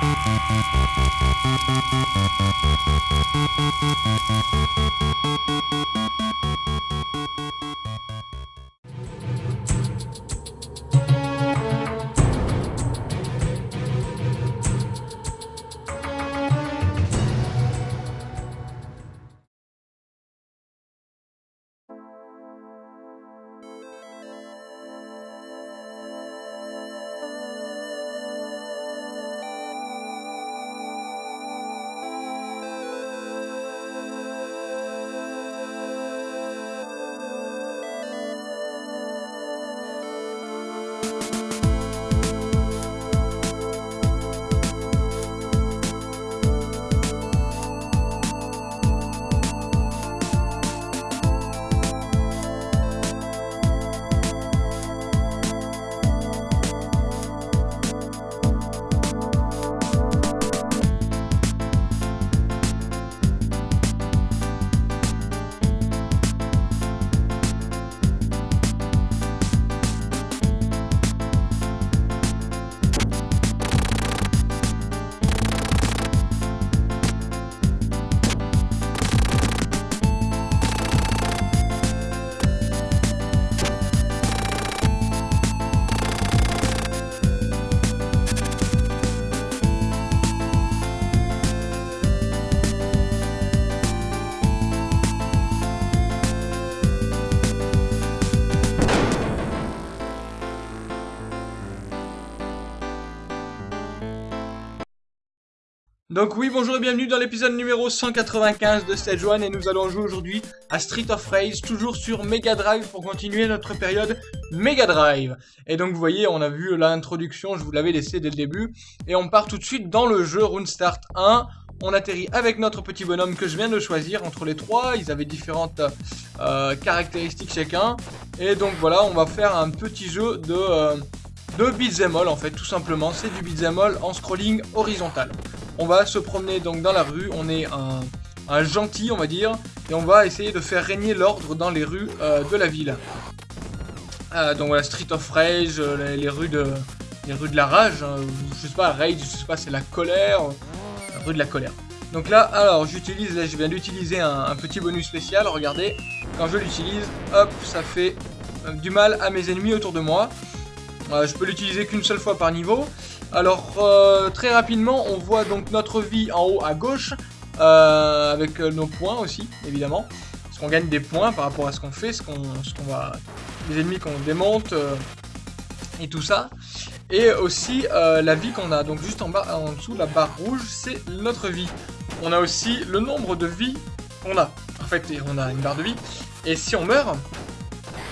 Thank you. Donc oui, bonjour et bienvenue dans l'épisode numéro 195 de Stage 1 et nous allons jouer aujourd'hui à Street of Rage, toujours sur Mega Drive pour continuer notre période Mega Drive. Et donc vous voyez, on a vu l'introduction, je vous l'avais laissé dès le début, et on part tout de suite dans le jeu Rune Start 1. On atterrit avec notre petit bonhomme que je viens de choisir entre les trois, ils avaient différentes euh, caractéristiques chacun. Et donc voilà, on va faire un petit jeu de... Euh, de beat'em all en fait tout simplement c'est du beat'em all en scrolling horizontal on va se promener donc dans la rue, on est un, gentil on va dire, et on va essayer de faire régner l'ordre dans les rues euh, de la ville. Euh, donc voilà, Street of Rage, euh, les, rues de la rage, hein, je sais pas, Rage, je sais pas, c'est la colère, la rue de la colère. Donc là, alors j'utilise, là je viens d'utiliser un, petit bonus spécial, regardez, quand je l'utilise, hop, ça fait du mal à mes ennemis autour de moi. Je peux l'utiliser qu'une seule fois par niveau, alors, euh, très rapidement, on voit donc notre vie en haut à gauche, euh, avec euh, nos points aussi, évidemment. Parce qu'on gagne des points par rapport à ce qu'on fait, ce qu'on va... les ennemis qu'on démonte, et tout ça. Et aussi la vie qu'on a. Donc juste en bas, en dessous, la barre rouge, c'est notre vie. On a aussi le nombre de vies qu'on a. En fait, on a une barre de vie. Et si on meurt,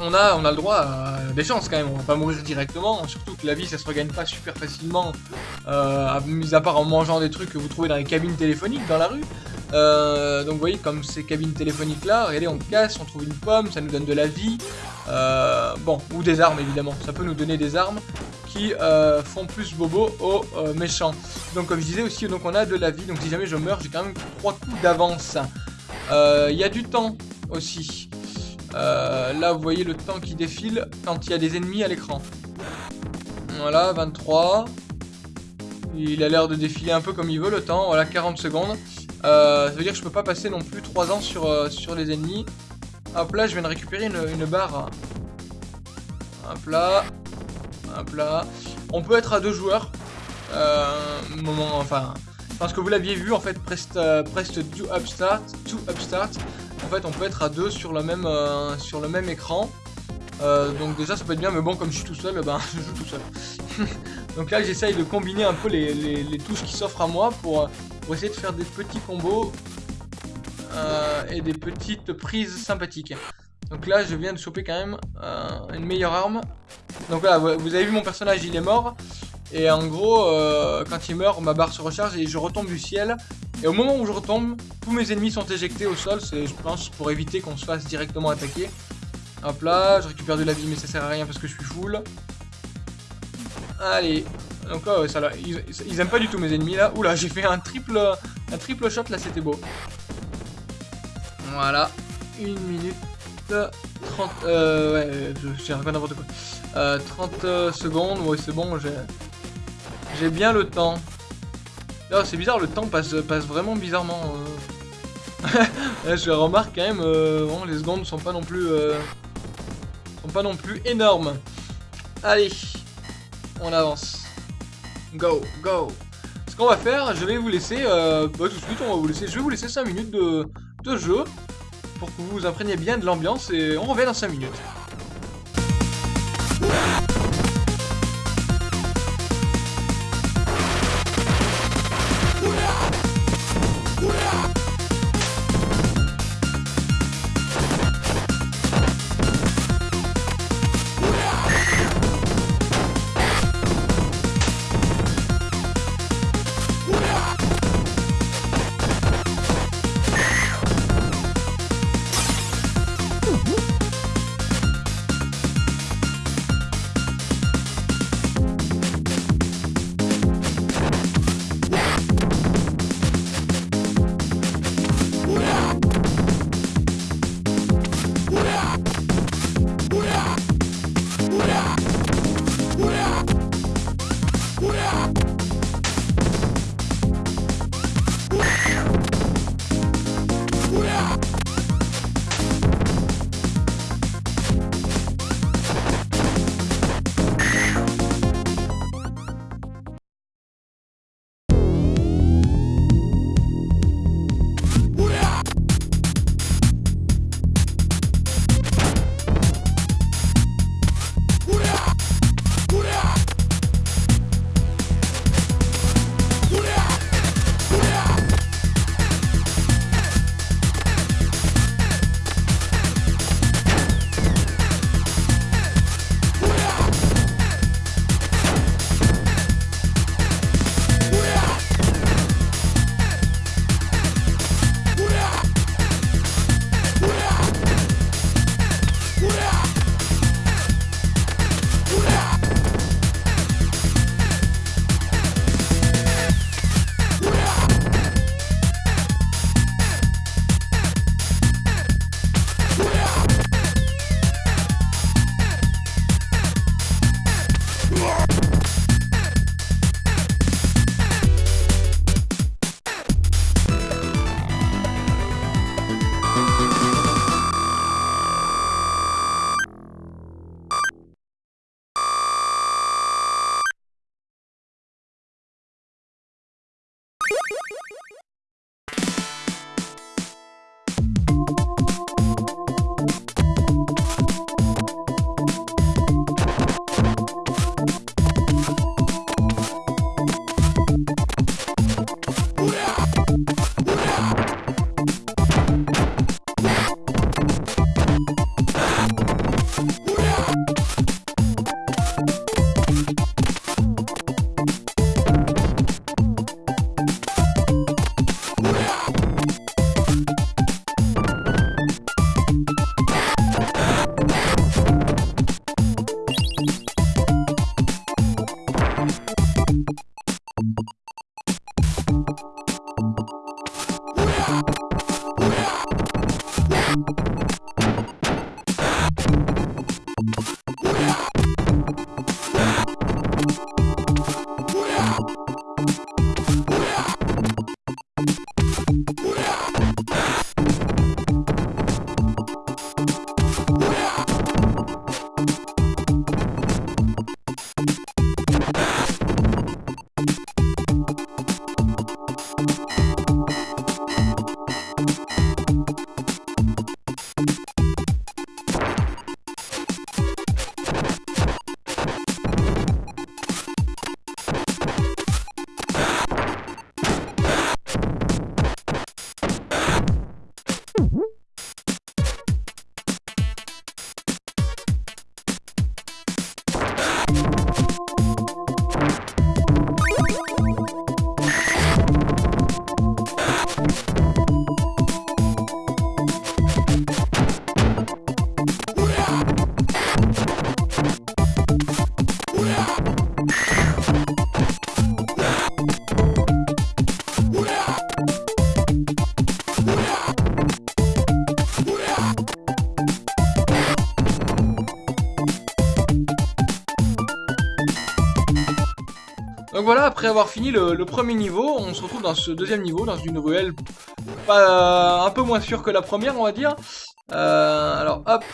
on a, on a le droit à des chances quand même, on va pas mourir directement, surtout que la vie ça se regagne pas super facilement, euh, mis à part en mangeant des trucs que vous trouvez dans les cabines téléphoniques dans la rue. Euh, donc vous voyez comme ces cabines téléphoniques là, regardez on casse, on trouve une pomme, ça nous donne de la vie, euh, bon, ou des armes évidemment, ça peut nous donner des armes qui euh, font plus bobo aux méchants. Donc comme je disais aussi, donc on a de la vie, donc si jamais je meurs, j'ai quand même trois coups d'avance. Il y a du temps aussi. Euh, là, vous voyez le temps qui défile quand il y a des ennemis à l'écran. Voilà, 23. Il a l'air de défiler un peu comme il veut le temps. Voilà, 40 secondes. Euh, ça veut dire que je peux pas passer non plus 3 ans sur, euh, sur les ennemis. Hop là, je viens de récupérer une, barre. Hop là. Hop là. On peut être à deux joueurs. moment, enfin... Parce que vous l'aviez vu, en fait, prest, prest do upstart, to upstart. En fait, on peut être à deux sur le même, euh, écran. Euh, donc déjà, ça peut être bien, mais bon, comme je suis tout seul, ben, je joue tout seul. donc là, j'essaye de combiner un peu les, touches qui s'offrent à moi pour, essayer de faire des petits combos euh, et des petites prises sympathiques. Donc là, je viens de choper quand même une meilleure arme. Donc là, vous avez vu mon personnage, il est mort. Et en gros, quand il meurt, ma barre se recharge et je retombe du ciel. Et au moment où je retombe, tous mes ennemis sont éjectés au sol, c'est je pense pour éviter qu'on se fasse directement attaquer. Hop là, je récupère de la vie mais ça sert à rien parce que je suis full. Allez, donc là, ça là, ils, aiment pas du tout mes ennemis là. Oula, j'ai fait un triple, un triple shot là, c'était beau. Voilà, une minute 30, euh, ouais, j'ai pas n'importe quoi. Euh, 30 secondes, ouais c'est bon, j'ai bien le temps. D'ailleurs, c'est bizarre, le temps passe, vraiment bizarrement. euh. je remarque quand même, euh, les secondes sont pas non plus, euh, sont pas non plus énormes. Allez, on avance. Go, go. Ce qu'on va faire, je vais vous laisser, bah, tout de suite, on va vous laisser, je vais vous laisser 5 minutes de, de jeu pour que vous vous imprégniez bien de l'ambiance et on revient dans 5 minutes. Après avoir fini le, premier niveau, on se retrouve dans ce deuxième niveau, dans une ruelle pas, un peu moins sûre que la première, on va dire. Euh, alors hop,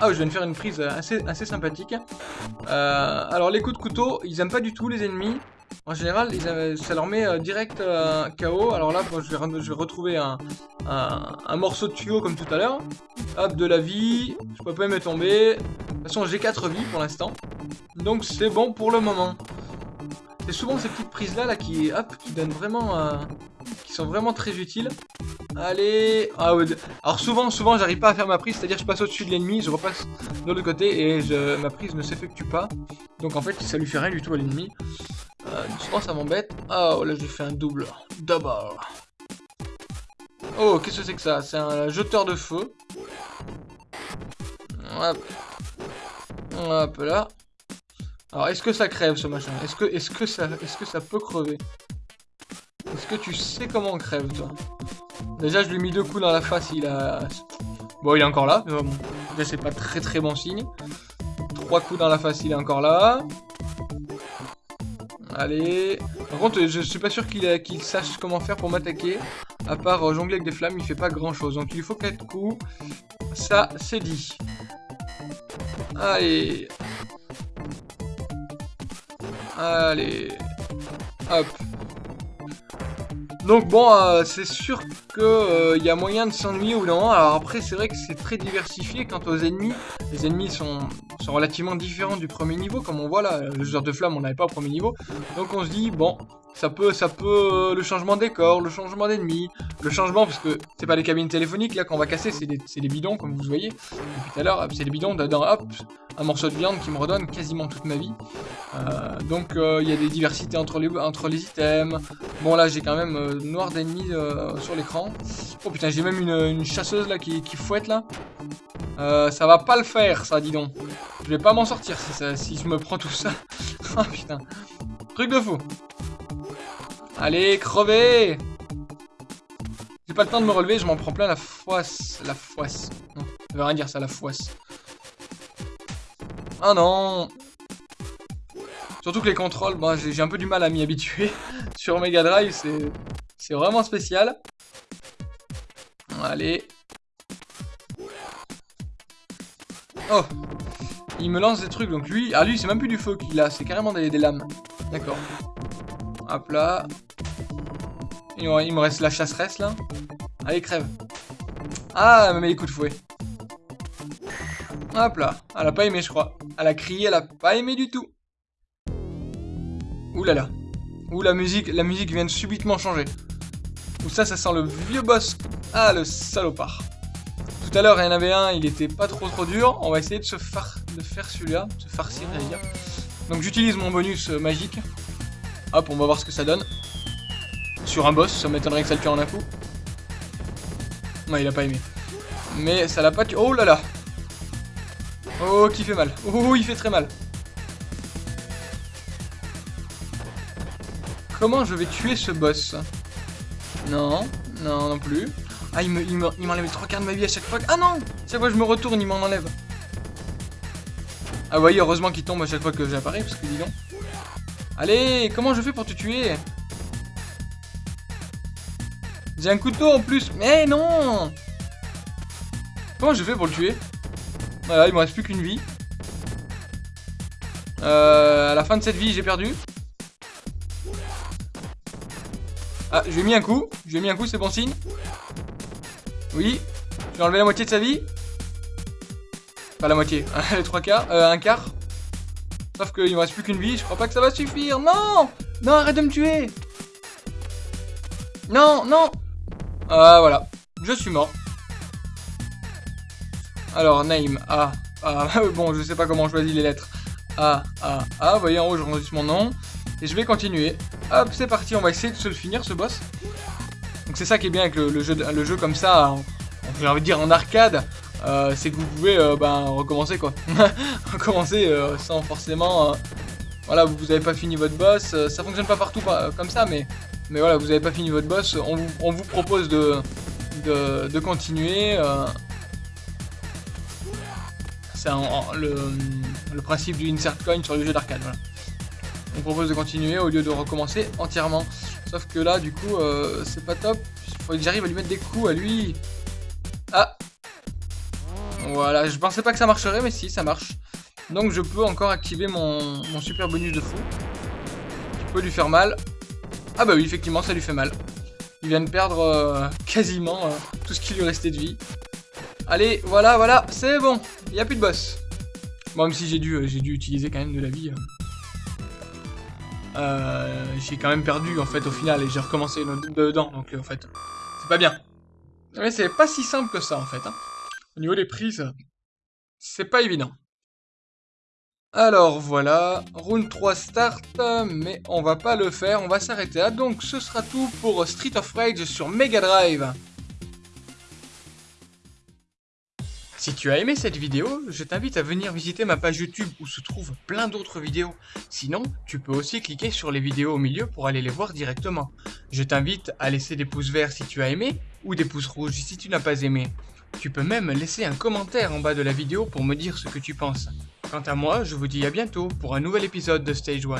ah je viens de faire une prise assez, assez sympathique. Euh, alors les coups de couteau, ils aiment pas du tout les ennemis. En général, ça leur met euh, direct euh, KO. Alors là, je, vais, retrouver un, morceau de tuyau comme tout à l'heure. Hop, de la vie. Je peux pas me tomber. De toute façon, j'ai 4 vies pour l'instant. Donc c'est bon pour le moment. C'est souvent ces petites prises là, là qui, hop, qui donnent vraiment... Euh, qui sont vraiment très utiles. Allez ah, Alors souvent, souvent, j'arrive pas à faire ma prise, c'est-à-dire je passe au-dessus de l'ennemi, je repasse de l'autre côté et je, ma prise ne s'effectue pas. Donc en fait, ça lui fait rien du tout à l'ennemi. Euh, souvent ça m'embête. Oh là j'ai fait un double. Double. Oh, qu'est-ce que c'est que ça? C'est un jeteur de feu. Hop. Hop là. Alors est-ce que ça crève ce machin? Est-ce que, est -ce que, ça, est -ce que ça peut crever? Est-ce que tu sais comment on crève toi? Déjà je lui ai mis deux coups dans la face, il a... Bon il est encore là, mais bon, c'est pas très très bon signe. Trois coups dans la face, il est encore là. Allez. Par contre, je suis pas sûr qu'il sache comment faire pour m'attaquer. À part euh, jongler avec des flammes, il fait pas grand chose. Donc il lui faut 4 coups. Ça, c'est dit. Allez. Allez. Hop. Donc bon, euh, c'est sûr qu'il euh, y a moyen de s'ennuyer ou non. Alors après, c'est vrai que c'est très diversifié quant aux ennemis. Les ennemis sont, sont relativement différents du premier niveau, comme on voit là. Le joueur de flamme, on n'avait pas au premier niveau. Donc on se dit, bon, ça peut, ça peut, euh, le changement de décor, le changement d'ennemis, le changement, parce que c'est pas les cabines téléphoniques là qu'on va casser, c'est des, des, bidons, comme vous voyez. Tout à l'heure, c'est des bidons dedans, hop, un morceau de viande qui me redonne quasiment toute ma vie. Euh, donc euh, il y a des diversités entre les, entre les items. Bon là, j'ai quand même noir d'ennemis sur l'écran. Oh putain, j'ai même une, chasseuse là qui, qui fouette là. ça va pas le faire, ça, dis donc. Je vais pas m'en sortir si, ça, si je me prends tout ça. oh putain. Truc de fou. Allez, crevez J'ai pas le temps de me relever, je m'en prends plein la foisse. La foisse. Non, ça veut rien dire ça, la foisse. Ah non Surtout que les contrôles, bah, j'ai un peu du mal à m'y habituer. Sur Mega Drive, c'est vraiment spécial. Allez. Oh Il me lance des trucs, donc lui... Ah lui, c'est même plus du feu qu'il a, c'est carrément des lames. D'accord. Hop là. Il me reste la chasseresse là. Allez, crève. Ah, elle m'a mis les coups de fouet. Hop là. Elle a pas aimé, je crois. Elle a crié, elle a pas aimé du tout. Ouh là là. Ouh, la musique, la musique vient de subitement changer. Ouh, ça, ça sent le vieux boss. Ah, le salopard. Tout à l'heure, il y en avait un, il était pas trop trop dur. On va essayer de se faire, de faire celui-là. Se farcir, dire. Donc, j'utilise mon bonus euh, magique. Hop, on va voir ce que ça donne. Sur un boss, ça m'étonnerait que ça le tue en un coup. Non, il a pas aimé. Mais ça l'a pas tué. Oh là là Oh, qui fait mal. Oh, il fait très mal. Comment je vais tuer ce boss? Non, non, non plus. Ah, il m'enlève il trois quarts de ma vie à chaque fois. Ah non Chaque fois que je me retourne, il m'en enlève. Ah, voyez, heureusement qu'il tombe à chaque fois que j'apparais, parce que dis donc. Allez, comment je fais pour te tuer? J'ai un couteau en plus. Mais non Comment je fais pour le tuer? Voilà, il me reste plus qu'une vie. Euh, à la fin de cette vie, j'ai perdu. Ah, je lui ai mis un coup. Je lui ai mis un coup, c'est bon signe. Oui. J'ai enlevé la moitié de sa vie. Pas la moitié. Les trois quarts. Euh, un quart. Sauf qu'il me reste plus qu'une vie, je crois pas que ça va suffire. Non Non, arrête de me tuer Non, non Ah, voilà. Je suis mort. Alors, name, A, A. bon, je sais pas comment on choisit les lettres. A, A, A. Vous voyez, en haut, je rentre mon nom. Et je vais continuer. Hop, c'est parti, on va essayer de se le finir, ce boss. Donc c'est ça qui est bien avec le, jeu, le jeu comme ça, j'ai envie de dire en arcade. Euh, c'est que vous pouvez euh, ben, recommencer quoi. recommencer euh, sans forcément... voilà, vous n'avez pas fini votre boss. ça fonctionne pas partout comme ça, mais, voilà, vous n'avez pas fini votre boss. On vous, propose de, continuer. c'est le, principe du insert coin sur le jeu d'arcade. Voilà. on propose de continuer au lieu de recommencer entièrement. Sauf que là, du coup, c'est pas top. Il faut que j'arrive à lui mettre des coups à lui. Voilà, je pensais pas que ça marcherait, mais si, ça marche. Donc je peux encore activer mon, super bonus de fou. Qui peut lui faire mal. Ah bah oui, effectivement, ça lui fait mal. Il vient de perdre euh, quasiment euh, tout ce qui lui restait de vie. Allez, voilà, voilà, c'est bon. Il n'y a plus de boss. Bon, même si j'ai dû, j'ai dû utiliser quand même de la vie. Euh, j'ai quand même perdu en fait au final et j'ai recommencé dedans donc en fait c'est pas bien. Mais c'est pas si simple que ça en fait. Hein. Au niveau des prises, c'est pas évident. Alors voilà, round 3 start, mais on va pas le faire, on va s'arrêter là. Donc ce sera tout pour Street of Rage sur Mega Drive. Si tu as aimé cette vidéo, je t'invite à venir visiter ma page YouTube où se trouvent plein d'autres vidéos. Sinon, tu peux aussi cliquer sur les vidéos au milieu pour aller les voir directement. Je t'invite à laisser des pouces verts si tu as aimé, ou des pouces rouges si tu n'as pas aimé. Tu peux même laisser un commentaire en bas de la vidéo pour me dire ce que tu penses. Quant à moi, je vous dis à bientôt pour un nouvel épisode de Stage 1.